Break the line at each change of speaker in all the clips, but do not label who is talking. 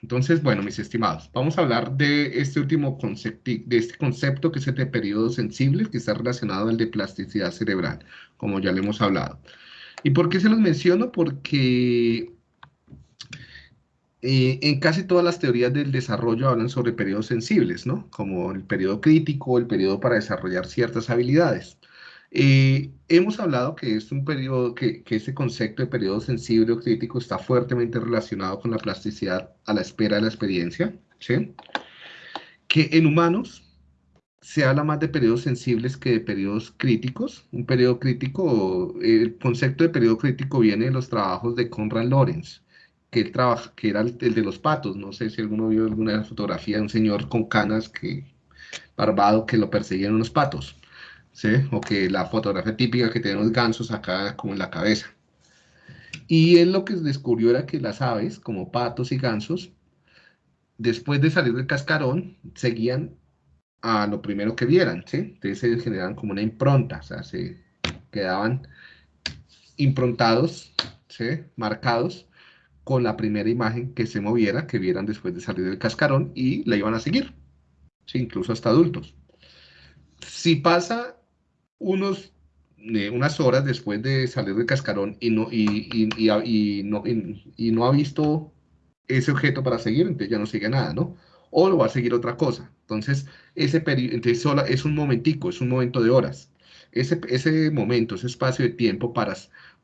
Entonces, bueno, mis estimados, vamos a hablar de este último concepto, de este concepto que es el de periodos sensibles, que está relacionado al de plasticidad cerebral, como ya le hemos hablado. ¿Y por qué se los menciono? Porque eh, en casi todas las teorías del desarrollo hablan sobre periodos sensibles, ¿no? Como el periodo crítico, el periodo para desarrollar ciertas habilidades. Eh, hemos hablado que es un periodo, que, ese concepto de periodo sensible o crítico está fuertemente relacionado con la plasticidad a la espera de la experiencia. Que en humanos se habla más de periodos sensibles que de periodos críticos. Un periodo crítico, el concepto de periodo crítico viene de los trabajos de Conrad Lorenz, que, él que era el, de los patos. No sé si alguno vio alguna fotografía de un señor con canas que, barbado que lo perseguían unos patos. ¿Sí? O que la fotografía típica que tienen los gansos acá como en la cabeza. Y él lo que descubrió era que las aves, como patos y gansos, después de salir del cascarón, seguían a lo primero que vieran, ¿sí? Entonces se generaban como una impronta, o sea, se quedaban improntados, ¿sí? Marcados con la primera imagen que se moviera, que vieran después de salir del cascarón y la iban a seguir, incluso hasta adultos. Si pasa unos, eh, unas horas después de salir del cascarón y no, y, y, no, y, no ha visto ese objeto para seguir, entonces ya no sigue nada, ¿no? O lo va a seguir otra cosa. Entonces, ese entonces solo es un momentico, es un momento de horas. Ese, ese momento, ese espacio de tiempo para,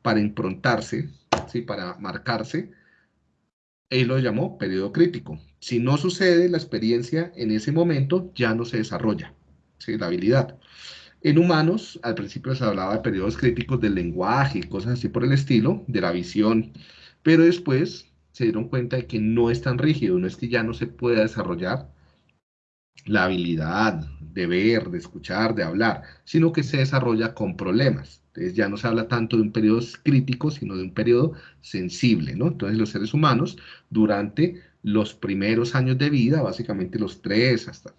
para improntarse, ¿sí? para marcarse, él lo llamó periodo crítico. Si no sucede la experiencia en ese momento, ya no se desarrolla ¿sí? la habilidad. En humanos, al principio se hablaba de periodos críticos del lenguaje cosas así por el estilo, de la visión, pero después se dieron cuenta de que no es tan rígido, no es que ya no se pueda desarrollar la habilidad de ver, de escuchar, de hablar, sino que se desarrolla con problemas. Entonces ya no se habla tanto de un periodo crítico, sino de un periodo sensible, ¿no? Entonces los seres humanos, durante los primeros años de vida, básicamente los tres hasta,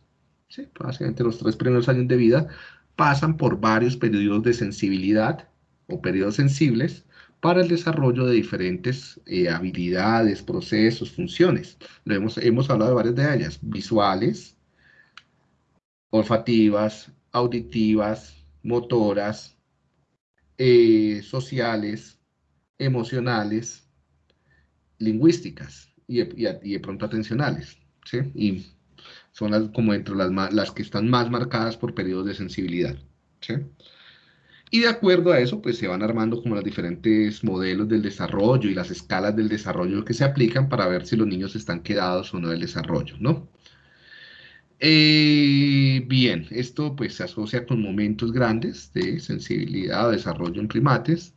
sí, básicamente los tres primeros años de vida, pasan por varios periodos de sensibilidad o periodos sensibles para el desarrollo de diferentes eh, habilidades, procesos, funciones. Hemos, hemos hablado de varias de ellas, visuales, olfativas, auditivas, motoras, eh, sociales, emocionales, lingüísticas y, de pronto atencionales. ¿sí? Y son las, como entre las, las que están más marcadas por periodos de sensibilidad. Y de acuerdo a eso, pues se van armando como los diferentes modelos del desarrollo y las escalas del desarrollo que se aplican para ver si los niños están quedados o no del desarrollo, ¿no? Eh, bien, esto pues se asocia con momentos grandes de sensibilidad o desarrollo en primates.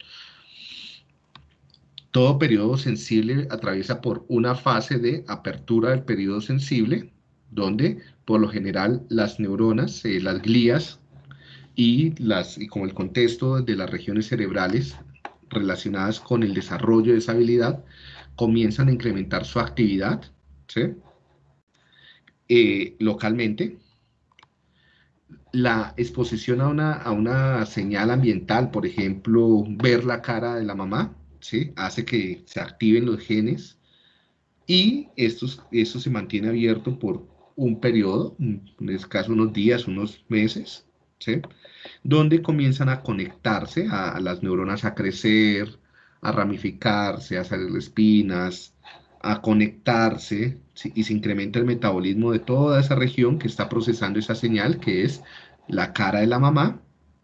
Todo periodo sensible atraviesa por una fase de apertura del periodo sensible, donde por lo general las neuronas, eh, las glías y, las, y como el contexto de las regiones cerebrales relacionadas con el desarrollo de esa habilidad comienzan a incrementar su actividad eh, localmente. La exposición a una, a una señal ambiental, por ejemplo, ver la cara de la mamá, ¿sí? hace que se activen los genes y esto, esto se mantiene abierto por un periodo, en este caso unos días, unos meses, ¿sí? donde comienzan a conectarse, a, las neuronas a crecer, a ramificarse, a salir espinas, a conectarse, y se incrementa el metabolismo de toda esa región que está procesando esa señal, que es la cara de la mamá,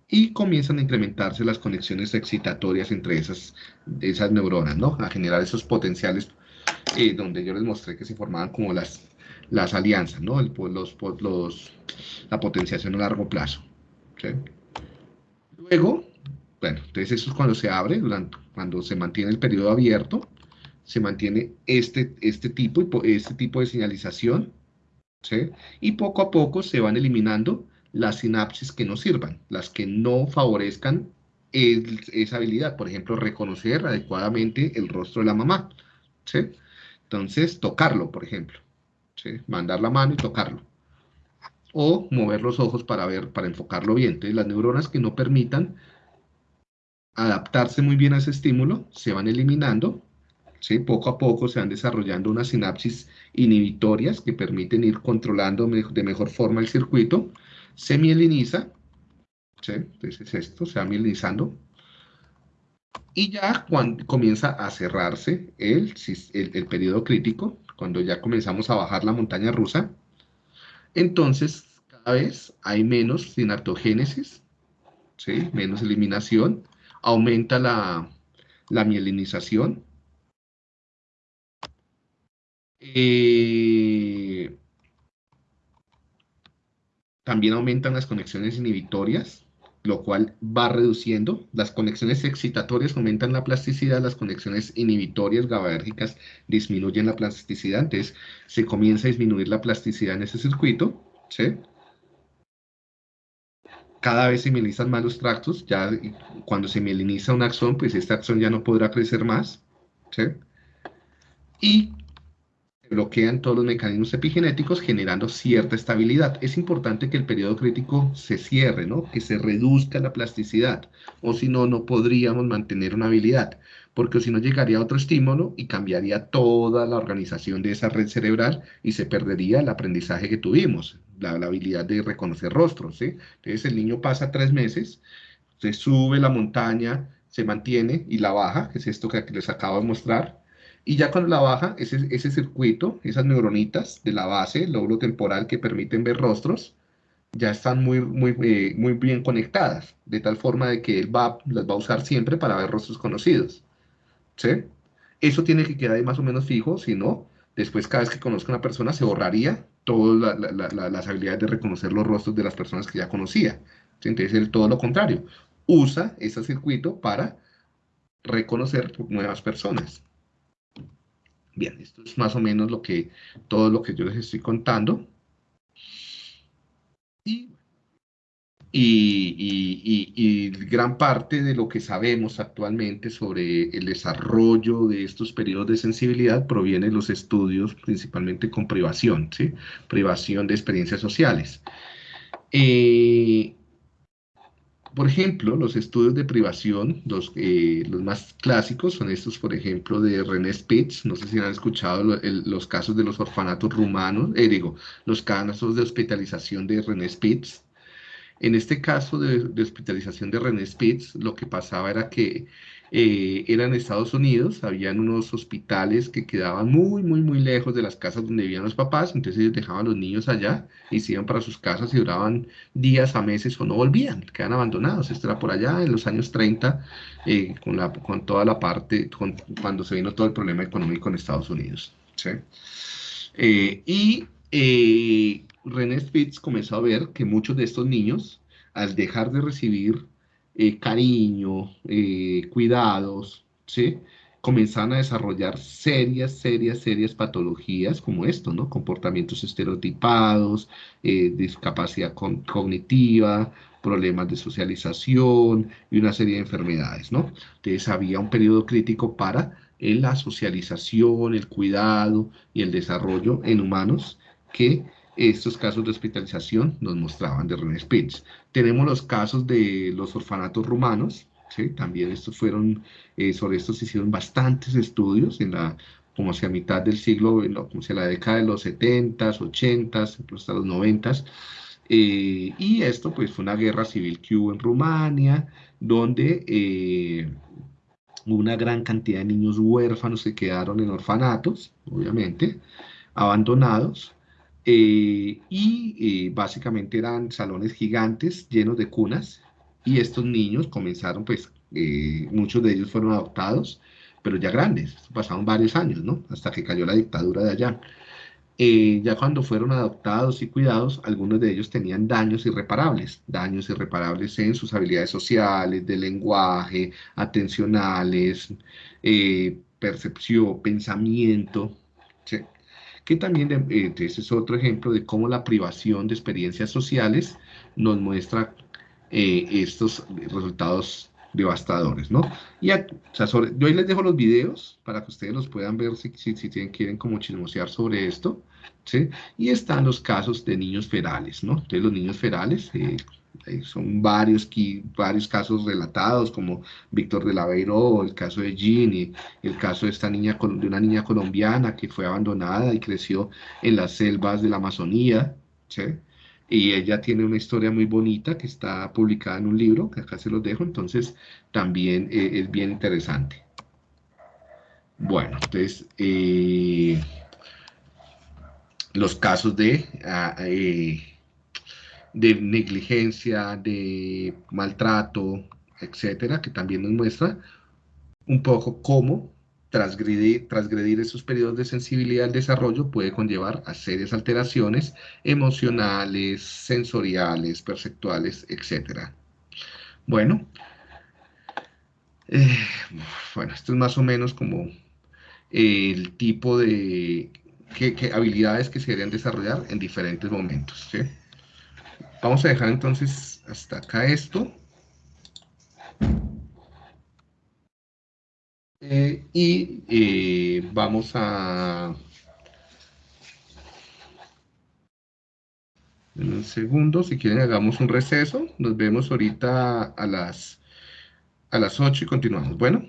y comienzan a incrementarse las conexiones excitatorias entre esas, esas neuronas, ¿no? A generar esos potenciales eh, donde yo les mostré que se formaban como las las alianzas, ¿no? El, los, los, la potenciación a largo plazo. Luego, bueno, entonces eso es cuando se abre, cuando se mantiene el periodo abierto, se mantiene este, este, tipo, este tipo de señalización, ¿sí? y poco a poco se van eliminando las sinapsis que no sirvan, las que no favorezcan esa habilidad, por ejemplo, reconocer adecuadamente el rostro de la mamá, ¿sí? Entonces, tocarlo, por ejemplo mandar la mano y tocarlo. O mover los ojos para ver, para enfocarlo bien. Entonces, las neuronas que no permitan adaptarse muy bien a ese estímulo se van eliminando, ¿sí? Poco a poco se van desarrollando unas sinapsis inhibitorias que permiten ir controlando de mejor forma el circuito. Se mieliniza, ¿sí? Entonces esto, se va mielinizando. Y ya cuando comienza a cerrarse el, el, el periodo crítico, cuando ya comenzamos a bajar la montaña rusa, entonces cada vez hay menos sinaptogénesis, ¿sí? menos eliminación, aumenta la, la mielinización. Eh, también aumentan las conexiones inhibitorias, lo cual va reduciendo. Las conexiones excitatorias aumentan la plasticidad, las conexiones inhibitorias GABAérgicas disminuyen la plasticidad, entonces se comienza a disminuir la plasticidad en ese circuito, ¿sí? Cada vez se mielinizan más los tractos, ya cuando se mieliniza un axón, pues este axón ya no podrá crecer más, ¿sí? Y bloquean todos los mecanismos epigenéticos generando cierta estabilidad. Es importante que el periodo crítico se cierre, ¿no? que se reduzca la plasticidad, o si no, no podríamos mantener una habilidad, porque si no llegaría otro estímulo y cambiaría toda la organización de esa red cerebral y se perdería el aprendizaje que tuvimos, la, habilidad de reconocer rostros. ¿sí? Entonces el niño pasa tres meses, se sube la montaña, se mantiene y la baja, que es esto que les acabo de mostrar, y ya cuando la baja, ese, ese circuito, esas neuronitas de la base, el lóbulo temporal que permiten ver rostros, ya están muy, muy, eh, muy bien conectadas, de tal forma de que él va, las va a usar siempre para ver rostros conocidos. ¿Sí? Eso tiene que quedar más o menos fijo, si no, después cada vez que conozca una persona se borraría todas las habilidades de reconocer los rostros de las personas que ya conocía. Entonces, él todo lo contrario, usa ese circuito para reconocer nuevas personas. Bien, esto es más o menos lo que, todo lo que yo les estoy contando. Y, gran parte de lo que sabemos actualmente sobre el desarrollo de estos periodos de sensibilidad proviene de los estudios principalmente con privación, ¿sí? privación de experiencias sociales. Eh, por ejemplo, los estudios de privación, los, eh, los, más clásicos son estos, por ejemplo, de René Spitz, no sé si han escuchado los casos de los orfanatos rumanos, eh, digo, los casos de hospitalización de René Spitz. En este caso de, de hospitalización de René Spitz, lo que pasaba era que eh, eran Estados Unidos, habían unos hospitales que quedaban muy, muy, muy lejos de las casas donde vivían los papás, entonces ellos dejaban a los niños allá y se iban para sus casas y duraban días a meses o no volvían, quedan abandonados. Esto era por allá en los años 30, eh, con, toda la parte, cuando se vino todo el problema económico en Estados Unidos. Eh, y René Spitz comenzó a ver que muchos de estos niños, al dejar de recibir eh, cariño, eh, cuidados, ¿sí? Comenzaban a desarrollar serias, serias, serias patologías como esto, ¿no? Comportamientos estereotipados, eh, discapacidad cognitiva, problemas de socialización y una serie de enfermedades, ¿no? Entonces había un periodo crítico para la socialización, el cuidado y el desarrollo en humanos que estos casos de hospitalización nos mostraban de René Spitz. Tenemos los casos de los orfanatos rumanos, también estos fueron, eh, sobre estos se hicieron bastantes estudios en la, como hacia mitad del siglo, como hacia la década de los 70s, 80s, hasta los 90s. Eh, y esto pues fue una guerra civil que hubo en Rumania, donde eh, una gran cantidad de niños huérfanos se quedaron en orfanatos, obviamente, abandonados, eh, y eh, básicamente eran salones gigantes llenos de cunas y estos niños comenzaron, pues eh, muchos de ellos fueron adoptados, pero ya grandes, pasaron varios años, ¿no? Hasta que cayó la dictadura de allá. ya cuando fueron adoptados y cuidados, algunos de ellos tenían daños irreparables, daños irreparables en sus habilidades sociales, de lenguaje, atencionales, percepción, pensamiento, ¿sí? Que también eh, ese es otro ejemplo de cómo la privación de experiencias sociales nos muestra eh, estos resultados devastadores, ¿no? Y yo ahí les dejo los videos para que ustedes los puedan ver si, si, tienen, quieren como chismosear sobre esto, ¿sí? Y están los casos de niños ferales, ¿no? Entonces los niños ferales, eh, son varios, varios casos relatados, como Víctor de Laveiro, el caso de Ginny, el caso de, esta niña, de una niña colombiana que fue abandonada y creció en las selvas de la Amazonía, y ella tiene una historia muy bonita que está publicada en un libro, que acá se los dejo, entonces también eh, es bien interesante. Bueno, entonces, eh, los casos de... Ah, eh, de negligencia, de maltrato, etcétera, que también nos muestra un poco cómo transgredir, esos periodos de sensibilidad al desarrollo puede conllevar a serias alteraciones emocionales, sensoriales, perceptuales, etcétera. Bueno, eh, bueno, esto es más o menos como el tipo de habilidades que se deberían desarrollar en diferentes momentos. ¿sí? Vamos a dejar entonces hasta acá esto. Eh, y eh, vamos a... En un segundo, si quieren hagamos un receso. Nos vemos ahorita a las, a las 8 y continuamos. Bueno.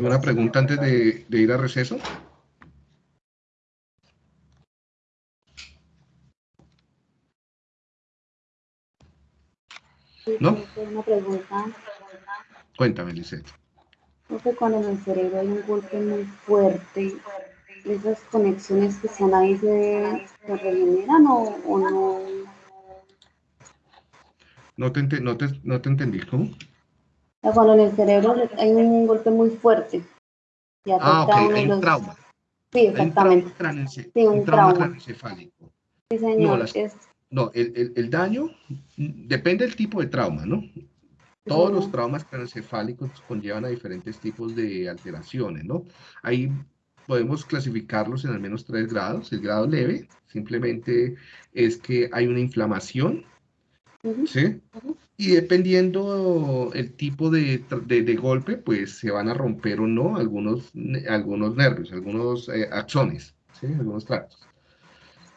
¿Una pregunta antes de, de ir a receso? ¿No?
Una pregunta.
Cuéntame, Lisette.
que cuando en el cerebro hay un golpe muy fuerte, ¿esas conexiones que están ahí se, regeneran o, no?
No te, no, te, no te entendí, ¿cómo?
Cuando en el cerebro hay un golpe muy fuerte.
ah, ok, hay un trauma.
Sí, exactamente.
Un sí, un, trauma, trauma. Sí,
señor. No,
no, el, el, daño depende del tipo de trauma, ¿no? Todos los traumas craneoencefálicos conllevan a diferentes tipos de alteraciones, ¿no? Ahí podemos clasificarlos en al menos tres grados. El grado leve simplemente es que hay una inflamación, ¿sí? Y dependiendo el tipo de, de, golpe, pues se van a romper o no algunos, algunos nervios, algunos eh, axones, ¿sí? Algunos tractos.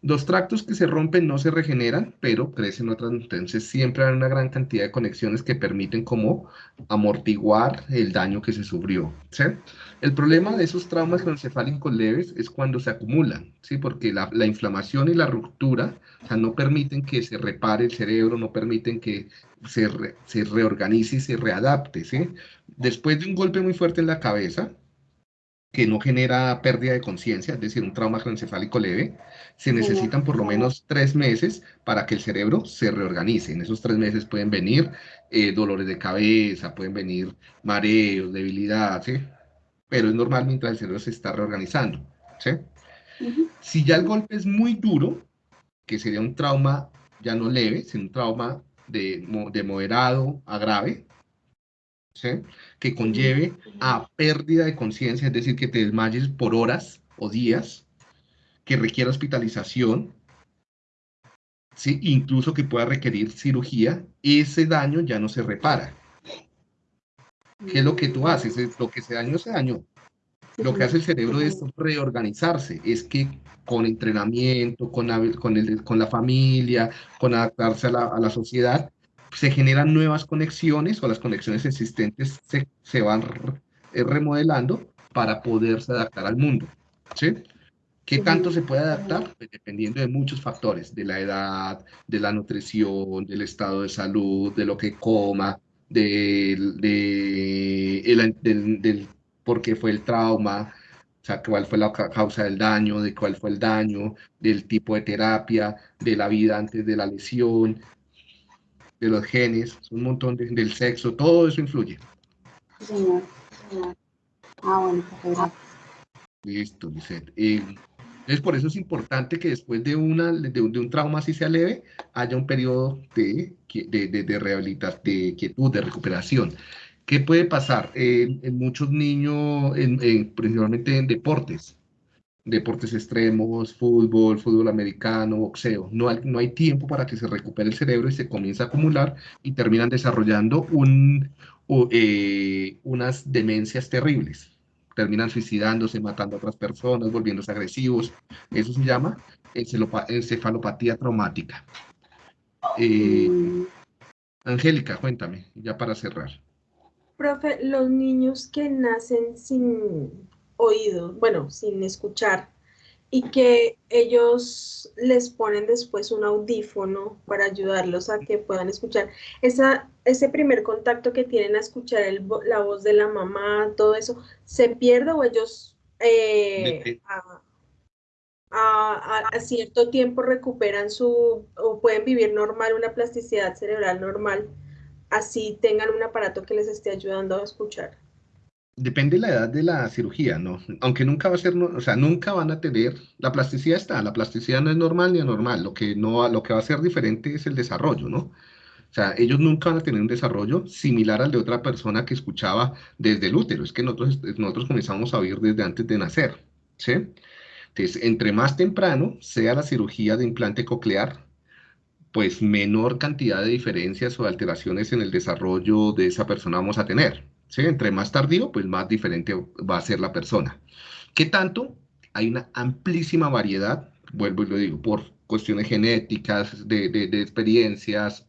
Los tractos que se rompen no se regeneran, pero crecen otras, entonces siempre hay una gran cantidad de conexiones que permiten como amortiguar el daño que se sufrió. El problema de esos traumas craneoencefálicos leves es cuando se acumulan, ¿sí? Porque la, inflamación y la ruptura no permiten que se repare el cerebro, no permiten que se, se reorganice y se readapte, ¿sí? Después de un golpe muy fuerte en la cabeza, que no genera pérdida de conciencia, es decir, un trauma craneoencefálico leve, se necesitan por lo menos tres meses para que el cerebro se reorganice. En esos tres meses pueden venir eh, dolores de cabeza, pueden venir mareos, debilidad, ¿sí? Pero es normal mientras el cerebro se está reorganizando, ¿sí? Si ya el golpe es muy duro, que sería un trauma ya no leve, sino un trauma de, de moderado a grave, que conlleve a pérdida de conciencia, es decir, que te desmayes por horas o días, que requiera hospitalización, ¿sí? incluso que pueda requerir cirugía, ese daño ya no se repara. ¿Qué es lo que tú haces? Lo que se dañó, se dañó. Lo que hace el cerebro es reorganizarse, es que con entrenamiento, con, con, el, con la familia, con adaptarse a la, a la sociedad, se generan nuevas conexiones o las conexiones existentes se, se van eh, remodelando para poderse adaptar al mundo. ¿sí? ¿Qué tanto se puede adaptar? Pues dependiendo de muchos factores, de la edad, de la nutrición, del estado de salud, de lo que coma, del, de, del, del por qué fue el trauma, o sea, cuál fue la causa del daño, de cuál fue el daño, del tipo de terapia, de la vida antes de la lesión, de los genes, un montón del sexo, todo eso influye.
Señor, Ah, bueno, pues,
Listo, Lisette. Eh, entonces, por eso es importante que después de, una, de, un trauma así sea leve, haya un periodo de, de, de, de rehabilitación, de quietud, de recuperación. ¿Qué puede pasar? en muchos niños, en, principalmente en deportes, deportes extremos, fútbol, fútbol americano, boxeo. No hay, no hay tiempo para que se recupere el cerebro y se comienza a acumular y terminan desarrollando un, eh, unas demencias terribles. Terminan suicidándose, matando a otras personas, volviéndose agresivos. Eso se llama encefalopatía traumática. Eh. Angélica, cuéntame, ya para cerrar.
Profe, los niños que nacen sin oído, bueno, sin escuchar, y que ellos les ponen después un audífono para ayudarlos a que puedan escuchar. Esa, ese primer contacto que tienen a escuchar la voz de la mamá, todo eso, ¿se pierde o ellos eh, a, cierto tiempo recuperan su, o pueden vivir normal, una plasticidad cerebral normal, así tengan un aparato que les esté ayudando a escuchar?
Depende de la edad de la cirugía, ¿no? Aunque nunca va a ser, o sea, nunca van a tener, la plasticidad está, la plasticidad no es normal ni anormal, lo que, no, lo que va a ser diferente es el desarrollo, ¿no? O sea, ellos nunca van a tener un desarrollo similar al de otra persona que escuchaba desde el útero, es que nosotros, nosotros comenzamos a oír desde antes de nacer, ¿sí? Entonces, entre más temprano sea la cirugía de implante coclear, pues menor cantidad de diferencias o alteraciones en el desarrollo de esa persona vamos a tener. Entre más tardío, pues más diferente va a ser la persona. ¿Qué tanto? Hay una amplísima variedad, vuelvo y lo digo, por cuestiones genéticas, de, experiencias,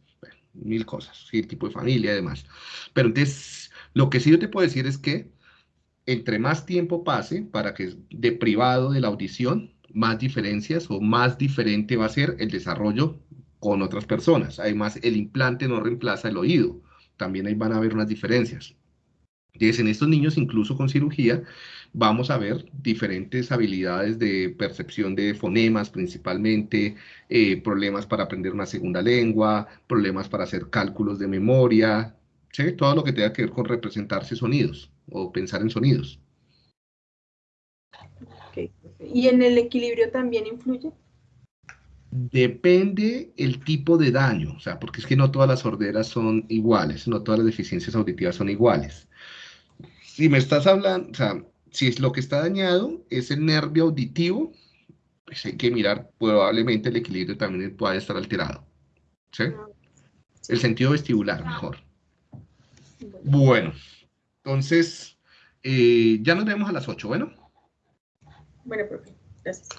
mil cosas, ¿sí? tipo de familia y demás. Pero entonces, lo que sí yo te puedo decir es que entre más tiempo pase para que de privado de la audición, más diferencias o más diferente va a ser el desarrollo con otras personas. Además, el implante no reemplaza el oído. También ahí van a haber unas diferencias. Entonces, en estos niños, incluso con cirugía, vamos a ver diferentes habilidades de percepción de fonemas principalmente, eh, problemas para aprender una segunda lengua, problemas para hacer cálculos de memoria, todo lo que tenga que ver con representarse sonidos o pensar en sonidos.
¿Y en el equilibrio también influye?
Depende el tipo de daño, o sea, porque es que no todas las sorderas son iguales, no todas las deficiencias auditivas son iguales si me estás hablando, o sea, si es lo que está dañado es el nervio auditivo, pues hay que mirar, probablemente el equilibrio también pueda estar alterado. ¿sí? El sentido vestibular, mejor. Bueno, entonces, eh, ya nos vemos a las 8, ¿bueno?
Bueno, profe, gracias.